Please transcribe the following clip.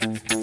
Bye.